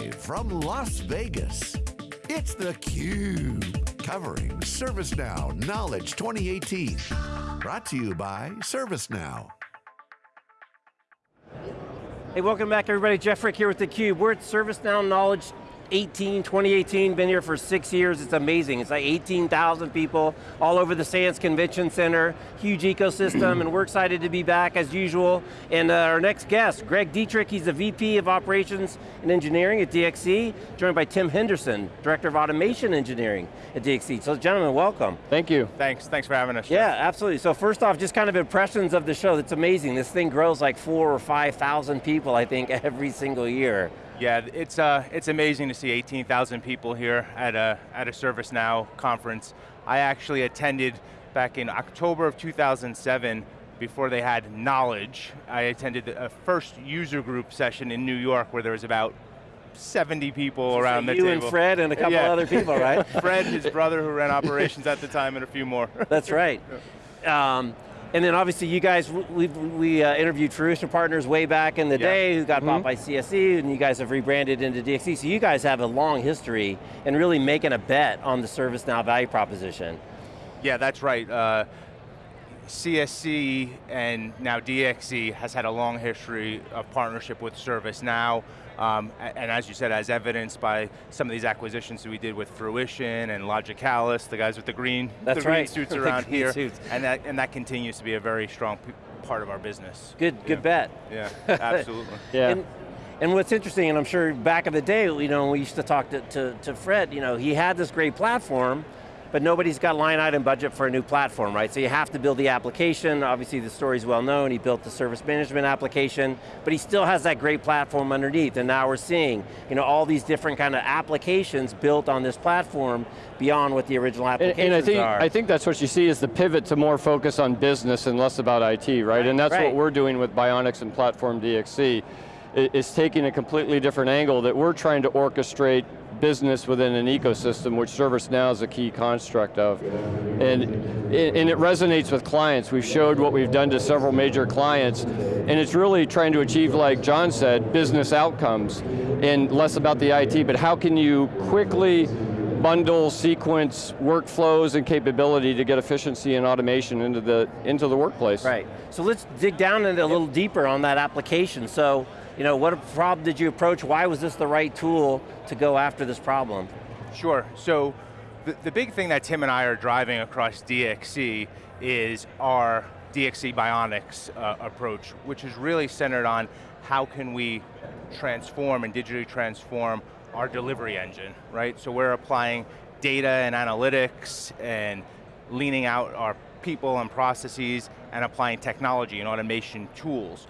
Live from Las Vegas, it's theCUBE, covering ServiceNow Knowledge 2018. Brought to you by ServiceNow. Hey, welcome back everybody. Jeff Frick here with theCUBE. We're at ServiceNow Knowledge 18, 2018, been here for six years, it's amazing. It's like 18,000 people all over the Sands Convention Center, huge ecosystem, and we're excited to be back as usual. And uh, our next guest, Greg Dietrich, he's the VP of Operations and Engineering at DXC, joined by Tim Henderson, Director of Automation Engineering at DXC. So gentlemen, welcome. Thank you. Thanks, thanks for having us. Jeff. Yeah, absolutely. So first off, just kind of impressions of the show. It's amazing. This thing grows like four or 5,000 people, I think, every single year. Yeah, it's, uh, it's amazing to see 18,000 people here at a, at a ServiceNow conference. I actually attended back in October of 2007 before they had knowledge. I attended a first user group session in New York where there was about 70 people so around the you table. You and Fred and a couple yeah. other people, right? Fred, his brother who ran operations at the time, and a few more. That's right. Um, and then obviously you guys, we, we uh, interviewed Fruition Partners way back in the yeah. day, who got mm -hmm. bought mm-hmm. by CSC, and you guys have rebranded into DXC. So you guys have a long history in really making a bet on the ServiceNow value proposition. Yeah, that's right. Uh, CSC and now DXC has had a long history of partnership with ServiceNow. Um, and as you said, as evidenced by some of these acquisitions that we did with Fruition and Logicalis, the guys with the green, That's the green suits around here, suits. and that and that continues to be a very strong part of our business. Good, yeah. good bet. Yeah, absolutely. yeah. And, and what's interesting, and I'm sure back in the day, you know, we used to talk to, to, to Fred, you know, he had this great platform, but nobody's got line item budget for a new platform, right? So you have to build the application, obviously the story's well known, he built the service management application, but he still has that great platform underneath, and now we're seeing you know, all these different kind of applications built on this platform beyond what the original applications and, and I think, are. I think that's what you see is the pivot to more focus on business and less about IT, right? right and that's right. what we're doing with Bionics and Platform DXC is taking a completely different angle that we're trying to orchestrate business within an ecosystem, which ServiceNow is a key construct of. And, and it resonates with clients. We've showed what we've done to several major clients, and it's really trying to achieve, like John said, business outcomes, and less about the IT, but how can you quickly bundle, sequence workflows and capability to get efficiency and automation into the, into the workplace. Right, so let's dig down into a little deeper on that application. So, you know, what problem did you approach? Why was this the right tool to go after this problem? Sure, so the, the big thing that Tim and I are driving across DXC is our DXC Bionics uh, approach, which is really centered on how can we transform and digitally transform our delivery engine, right? So we're applying data and analytics and leaning out our people and processes and applying technology and automation tools.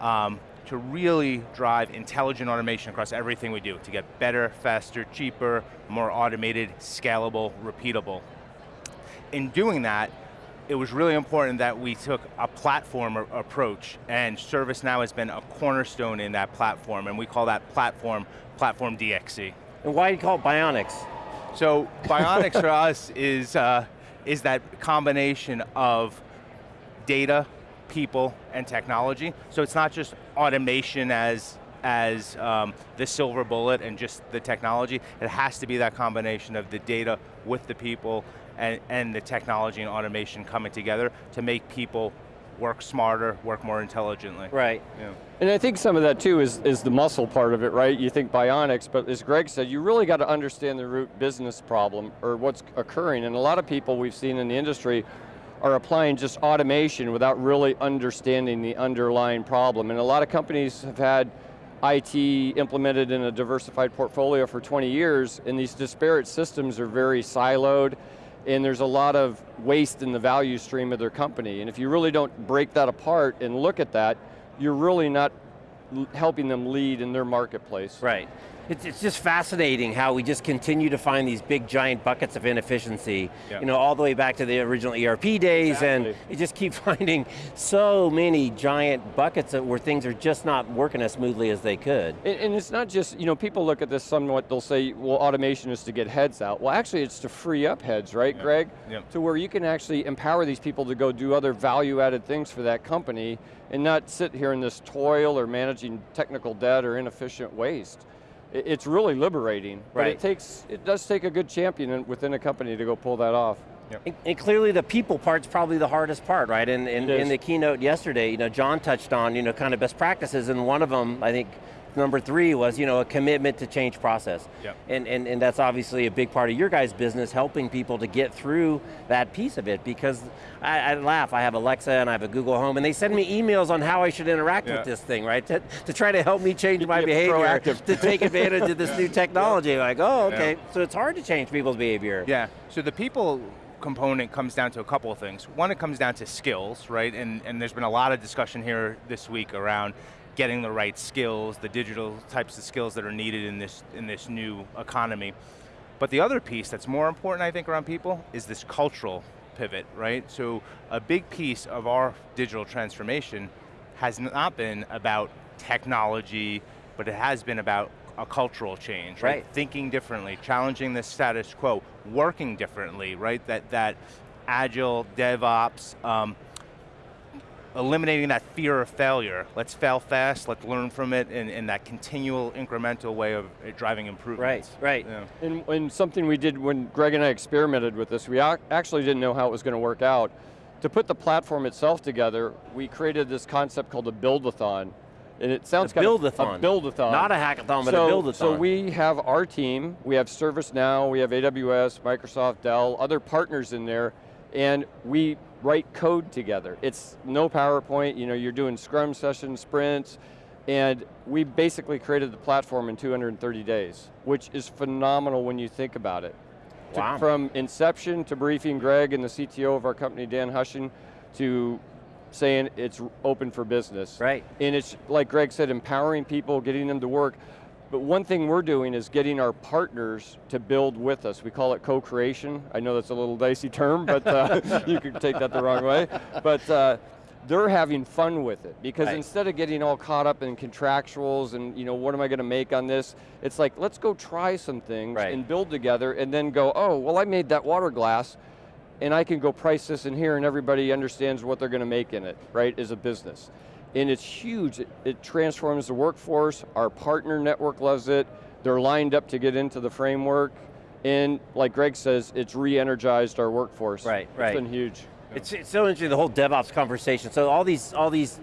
Um, to really drive intelligent automation across everything we do, to get better, faster, cheaper, more automated, scalable, repeatable. In doing that, it was really important that we took a platform approach, and ServiceNow has been a cornerstone in that platform, and we call that platform, Platform DXC. And why do you call it Bionics? So, Bionics for us is, uh, is that combination of data, people, and technology. So it's not just automation as as um, the silver bullet and just the technology. It has to be that combination of the data with the people and, and the technology and automation coming together to make people work smarter, work more intelligently. Right. Yeah. And I think some of that too is, is the muscle part of it, right? You think bionics, but as Greg said, you really got to understand the root business problem or what's occurring. And a lot of people we've seen in the industry are applying just automation without really understanding the underlying problem. And a lot of companies have had IT implemented in a diversified portfolio for 20 years, and these disparate systems are very siloed, and there's a lot of waste in the value stream of their company. And if you really don't break that apart and look at that, you're really not helping them lead in their marketplace. Right. It's, it's just fascinating how we just continue to find these big giant buckets of inefficiency, yeah. you know, all the way back to the original ERP days, exactly. and you just keep finding so many giant buckets where things are just not working as smoothly as they could. And, and it's not just, you know, people look at this somewhat, they'll say, well, automation is to get heads out. Well, actually it's to free up heads, right, yeah. Greg? Yeah. To where you can actually empower these people to go do other value-added things for that company, and not sit here in this toil or managing technical debt or inefficient waste it's really liberating. But it takes, it does take a good champion within a company to go pull that off. And, and clearly the people part's probably the hardest part, right? And in, It in the keynote yesterday, you know, John touched on, you know, kind of best practices, and one of them, I think, number three was, you know, a commitment to change process. Yep. And, and, and that's obviously a big part of your guys' business, helping people to get through that piece of it, because I, I laugh, I have Alexa and I have a Google Home, and they send me emails on how I should interact Yeah. with this thing, right? To, to try to help me change my behavior, proactive. to take advantage of this new technology. Like, oh, okay, so it's hard to change people's behavior. Yeah, so the people component comes down to a couple of things. One, it comes down to skills, right? And, and there's been a lot of discussion here this week around getting the right skills, the digital types of skills that are needed in this, in this new economy. But the other piece that's more important, I think, around people is this cultural pivot, right? So a big piece of our digital transformation has not been about technology, but it has been about a cultural change, right? Right. Thinking differently, challenging the status quo, working differently, right? That, that agile DevOps, um, eliminating that fear of failure. Let's fail fast, let's learn from it, and, and that continual incremental way of uh, driving improvements. right. Yeah. And, and something we did when Greg and I experimented with this, we actually didn't know how it was going to work out. To put the platform itself together, we created this concept called a build-a-thon. And it sounds A kind build-a-thon. of a build-a-thon. Not a hackathon, but so, a build-a-thon. So we have our team, we have ServiceNow, we have AWS, Microsoft, Dell, other partners in there, and we write code together. It's no PowerPoint, you know, you're doing Scrum sessions, sprints, and we basically created the platform in 230 days, which is phenomenal when you think about it. To- from inception to briefing Greg and the CTO of our company, Dan Hushon, to saying it's open for business. Right. And it's, like Greg said, empowering people, getting them to work. But one thing we're doing is getting our partners to build with us. We call it co-creation. I know that's a little dicey term, but uh, you could take that the wrong way. But uh, they're having fun with it because Right. instead of getting all caught up in contractuals and you know what am I going to make on this, it's like let's go try some things Right. and build together and then go, oh, well I made that water glass and I can go price this in here and everybody understands what they're going to make in it, right, as a business. And it's huge, it, it transforms the workforce, our partner network loves it, they're lined up to get into the framework, and like Greg says, it's re-energized our workforce. Right, It's right. been huge. It's, it's so interesting, the whole DevOps conversation. So all these, all these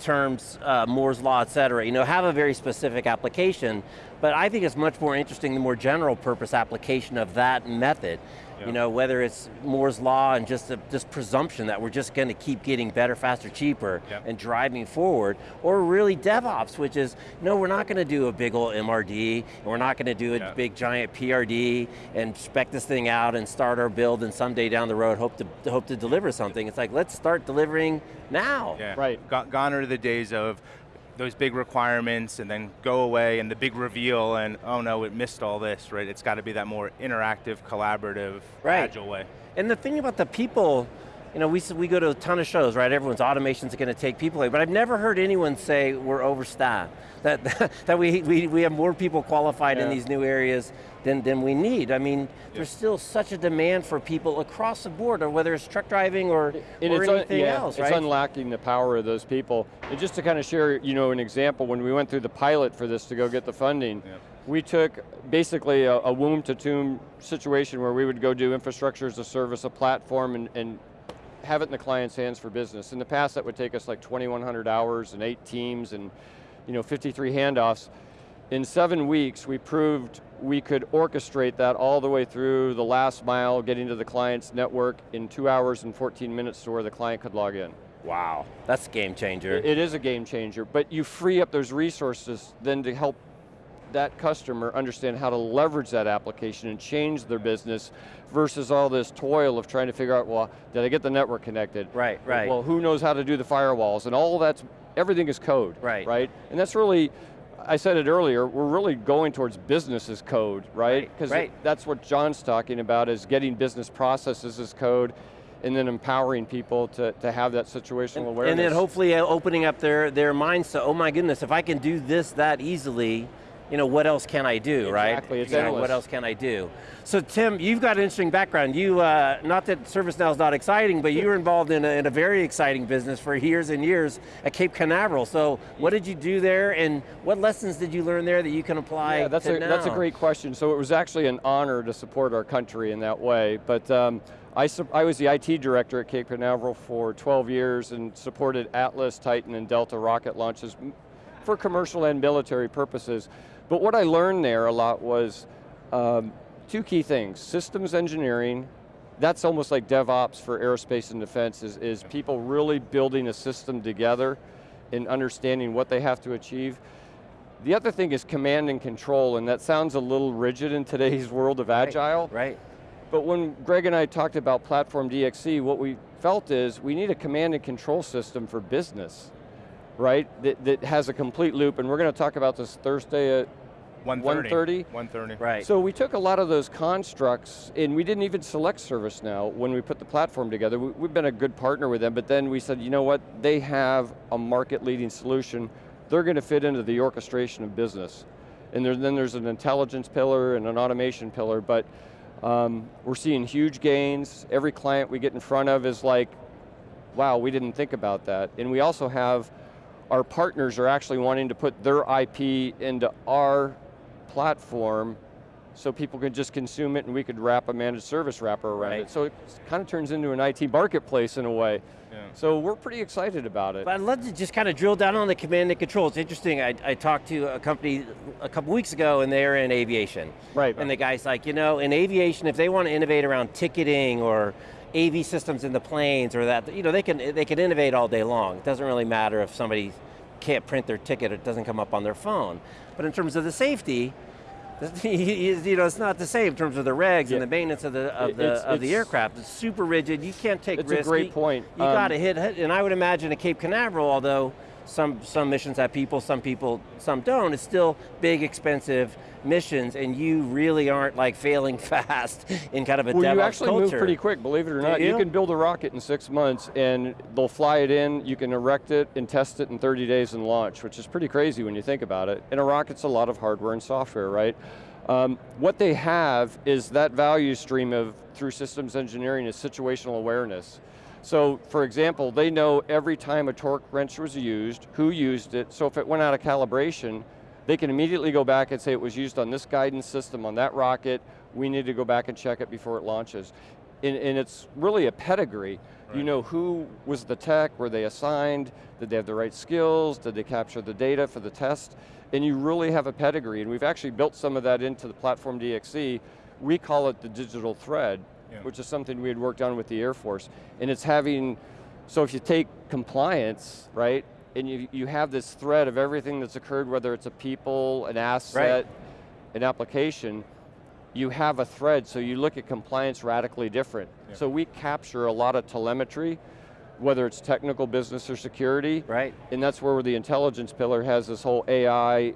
terms, uh, Moore's Law, et cetera, you know, have a very specific application, but I think it's much more interesting the more general purpose application of that method. Yeah. You know, whether it's Moore's Law and just a just presumption that we're just going to keep getting better, faster, cheaper, Yep. and driving forward, or really DevOps, which is, no, we're not going to do a big old MRD, and we're not going to do a Yeah. big giant PRD and spec this thing out and start our build and someday down the road hope to, hope to deliver something. It's like, let's start delivering now. Yeah. Right. Gone are the days of those big requirements and then go away and the big reveal and oh no, it missed all this, right? It's got to be that more interactive, collaborative, Right. agile way. And the thing about the people, you know, we, we go to a ton of shows, right? Everyone's automation's going to take people away, but I've never heard anyone say we're overstaffed, that, that we, we, we have more people qualified in these new areas than, than we need. I mean, there's still such a demand for people across the board, or whether it's truck driving or, And or it's un- anything yeah, else, it's unlocking the power of those people. And just to kind of share, you know, an example, when we went through the pilot for this to go get the funding, Yeah. we took basically a, a womb to tomb situation where we would go do infrastructure as a service, a platform, and, and have it in the client's hands for business. In the past, that would take us like 2,100 hours and eight teams and you know 53 handoffs. In seven weeks, we proved we could orchestrate that all the way through the last mile, getting to the client's network in two hours and 14 minutes to where the client could log in. wow, that's a game changer. It- it is a game changer, but you free up those resources then to help that customer understand how to leverage that application and change their business versus all this toil of trying to figure out, well, did I get the network connected? Right, right. Well, who knows how to do the firewalls? And all that's, everything is code, Right. right? And that's really, I said it earlier, we're really going towards business as code, right? Right, Because right. that's what John's talking about is getting business processes as code and then empowering people to, to have that situational awareness. And then hopefully uh, opening up their, their minds to, oh my goodness, if I can do this that easily, you know, what else can I do, right? Exactly, it's You know, what else can I do? So Tim, you've got an interesting background. You, uh, not that ServiceNow is not exciting, but you were involved in a, in a very exciting business for years and years at Cape Canaveral. So what did you do there and what lessons did you learn there that you can apply Yeah, that's a, now? that's a great question. So it was actually an honor to support our country in that way. But um, I, I was the IT director at Cape Canaveral for 12 years and supported Atlas, Titan, and Delta rocket launches for commercial and military purposes. But what I learned there a lot was um, two key things. Systems engineering, that's almost like DevOps for aerospace and defense, is, is people really building a system together and understanding what they have to achieve. The other thing is command and control, and that sounds a little rigid in today's world of Right, agile. Right. But when Greg and I talked about Platform DXC, what we felt is we need a command and control system for business, right? That, that has a complete loop, and we're going to talk about this Thursday at 130. 130? 130. Right. so we took a lot of those constructs, and we didn't even select ServiceNow when we put the platform together. We, we've been a good partner with them, but then we said, you know what? They have a market-leading solution. They're going to fit into the orchestration of business. And there, then there's an intelligence pillar and an automation pillar, but um, we're seeing huge gains. Every client we get in front of is like, wow, we didn't think about that. And we also have, our partners are actually wanting to put their IP into our platform so people can just consume it and we could wrap a managed service wrapper around Right. it. So it kind of turns into an IT marketplace in a way. Yeah. So we're pretty excited about it. But I'd love to just kind of drill down on the command and control. It's interesting, I, I talked to a company a couple weeks ago and they're in aviation. Right. And the guy's like, you know, in aviation, if they want to innovate around ticketing or AV systems in the planes or that, you know, they can, they can innovate all day long. It doesn't really matter if somebody can't print their ticket or it doesn't come up on their phone. But in terms of the safety, you know, it's not the same in terms of the regs Yeah. and the maintenance of the of the It's- of the it's- aircraft. It's super rigid. You can't take It's a great You- point. You Um, got to hit, hit, and I would imagine a Cape Canaveral, although some some missions have people, some people, some don't. It's still big, expensive missions, and you really aren't like failing fast in kind of a Well, DevOps you actually culture. move pretty quick, believe it or not. you? can build a rocket in six months and they'll fly it in, you can erect it and test it in 30 days and launch, which is pretty crazy when you think about it. And a rocket's a lot of hardware and software, right? Um, what they have is that value stream of, through systems engineering is situational awareness. So for example, they know every time a torque wrench was used, who used it, so if it went out of calibration, they can immediately go back and say it was used on this guidance system, on that rocket, we need to go back and check it before it launches. And, and it's really a pedigree. You know who was the tech, were they assigned, did they have the right skills, did they capture the data for the test? And you really have a pedigree, and we've actually built some of that into the platform DXC. We call it the digital thread, Yeah. which is something we had worked on with the Air Force. And it's having, so if you take compliance, right, and you, you have this thread of everything that's occurred, whether it's a people, an asset, an application, you have a thread, so you look at compliance radically different. Yeah. So we capture a lot of telemetry, whether it's technical, business, or security, Right. and that's where the intelligence pillar has this whole AI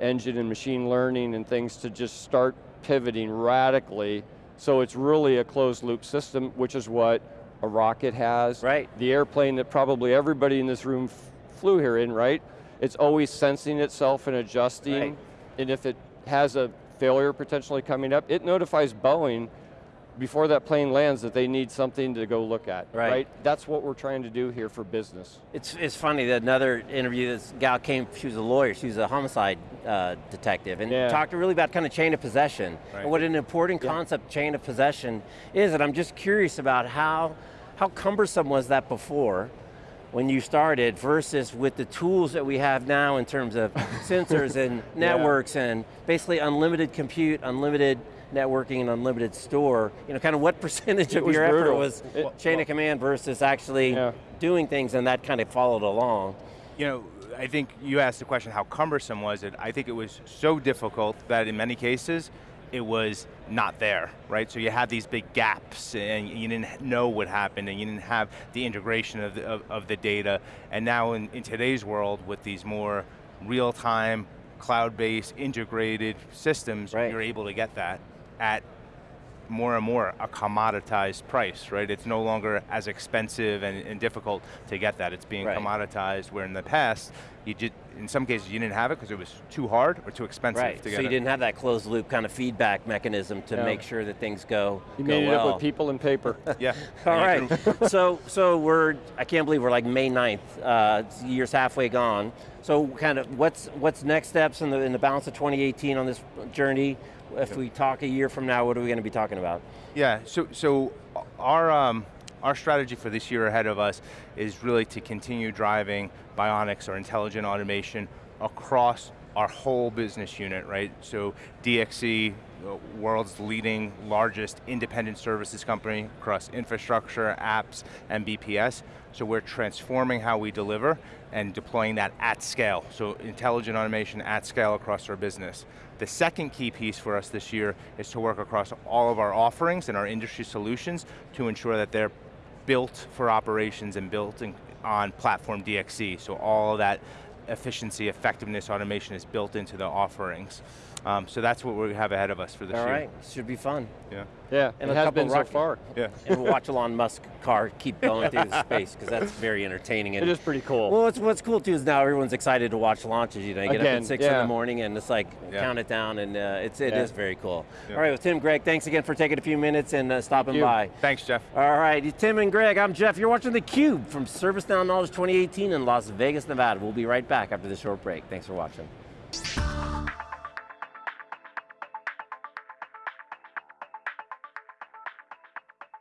engine and machine learning and things to just start pivoting radically. So it's really a closed loop system, which is what a rocket has. Right. The airplane that probably everybody in this room f- flew here in, right? It's always sensing itself and adjusting. Right. And if it has a failure potentially coming up, it notifies Boeing before that plane lands that they need something to go look at, Right. That's what we're trying to do here for business. It's, it's funny that another interview, this gal came, she was a lawyer, she was a homicide uh, detective, and Yeah. talked really about kind of chain of possession. Right. And what an important Yeah. concept chain of possession is, and I'm just curious about how, how cumbersome was that before when you started versus with the tools that we have now in terms of sensors and Yeah. networks and basically unlimited compute, unlimited networking and unlimited store, you know, kind of what percentage It of was your effort was It- chain of command versus actually Yeah. doing things and that kind of followed along. You know, I think you asked the question, how cumbersome was it? I think it was so difficult that in many cases, it was not there, right? So you had these big gaps and you didn't know what happened and you didn't have the integration of the, of, of the data. And now in, in today's world with these more real-time, cloud-based, integrated systems, Right. you're able to get that at more and more a commoditized price, right? It's no longer as expensive and, and difficult to get that. It's being Right. commoditized, where in the past, you did, in some cases you didn't have it because it was too hard or too expensive Right, to so you didn't have that closed loop kind of feedback mechanism to No. make sure that things go, You go made it well. up with people and paper. Yeah. All And you right, can- so so we're, I can't believe we're like May 9th, uh, year's halfway gone. So kind of what's what's next steps in the, in the balance of 2018 on this journey? If we talk a year from now, what are we going to be talking about? Yeah, so, so our, um, our strategy for this year ahead of us is really to continue driving bionics or intelligent automation across our whole business unit, right? So DXC, world's leading, largest independent services company across infrastructure, apps, and BPS. So we're transforming how we deliver and deploying that at scale. So intelligent automation at scale across our business. The second key piece for us this year is to work across all of our offerings and our industry solutions to ensure that they're built for operations and built in, on platform DXC. So all that efficiency, effectiveness, automation is built into the offerings. Um, so that's what we have ahead of us for this All year. right, should be fun. Yeah. Yeah, And it a has couple been so far. Yeah. And we'll watch Elon Musk car keep going through the space, because that's very entertaining. And It is pretty cool. Well, what's, what's cool too is now everyone's excited to watch launches. You know, you get up at six in the morning and it's like Yeah. count it down, and uh, it's it Yeah. is very cool. Yeah. All right, well, Tim, Greg, thanks again for taking a few minutes and uh, stopping you. by. Thanks, Jeff. All right, Tim and Greg, I'm Jeff. You're watching theCUBE from ServiceNow Knowledge 2018 in Las Vegas, Nevada. We'll be right back after this short break. Thanks for watching.